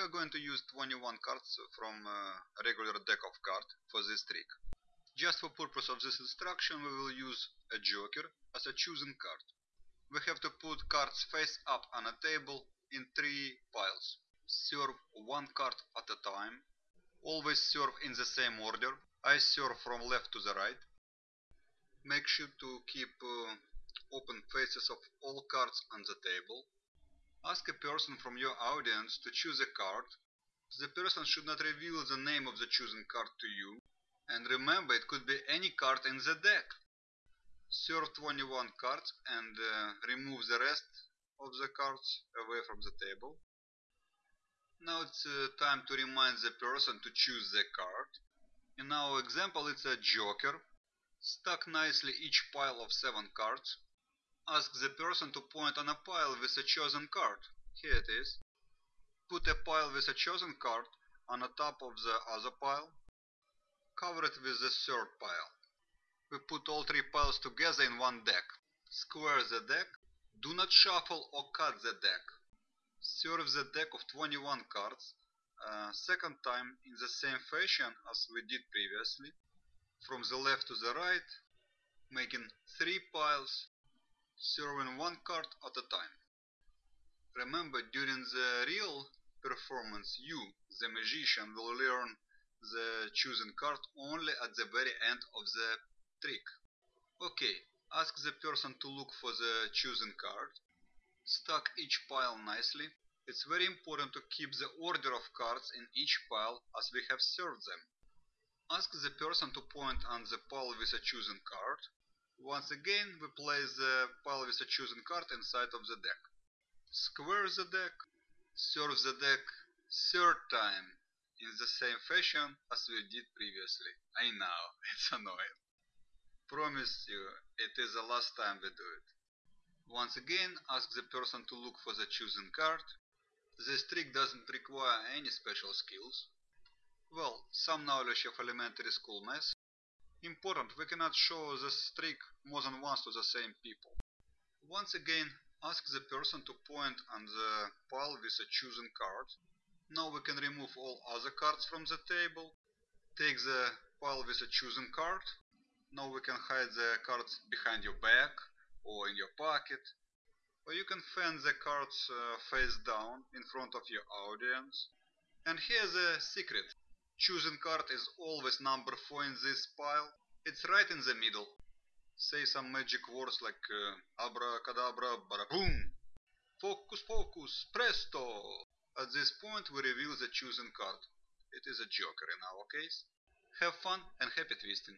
We are going to use 21 cards from a regular deck of cards for this trick. Just for purpose of this instruction we will use a joker as a chosen card. We have to put cards face up on a table in three piles. Serve one card at a time. Always serve in the same order. I serve from left to the right. Make sure to keep uh, open faces of all cards on the table. Ask a person from your audience to choose a card. The person should not reveal the name of the chosen card to you. And remember, it could be any card in the deck. Serve 21 cards and uh, remove the rest of the cards away from the table. Now it's uh, time to remind the person to choose the card. In our example it's a joker. Stack nicely each pile of 7 cards Ask the person to point on a pile with a chosen card. Here it is. Put a pile with a chosen card on the top of the other pile. Cover it with the third pile. We put all three piles together in one deck. Square the deck. Do not shuffle or cut the deck. Serve the deck of 21 cards uh, second time in the same fashion as we did previously. From the left to the right, making three piles serving one card at a time. Remember, during the real performance, you, the magician, will learn the chosen card only at the very end of the trick. Okay, ask the person to look for the chosen card. Stack each pile nicely. It's very important to keep the order of cards in each pile as we have served them. Ask the person to point on the pile with a chosen card. Once again, we place the pile with a chosen card inside of the deck. Square the deck, serve the deck third time in the same fashion as we did previously. I know, it's annoying. Promise you, it is the last time we do it. Once again, ask the person to look for the chosen card. This trick doesn't require any special skills. Well, some knowledge of elementary school math, Important, we cannot show this trick more than once to the same people. Once again, ask the person to point on the pile with a chosen card. Now we can remove all other cards from the table. Take the pile with a chosen card. Now we can hide the cards behind your back or in your pocket. Or you can fan the cards uh, face down in front of your audience. And here's a secret. Choosing card is always number 4 in this pile. It's right in the middle. Say some magic words like uh, abracadabra, baraboom. Focus, focus, presto. At this point we reveal the chosen card. It is a joker in our case. Have fun and happy twisting.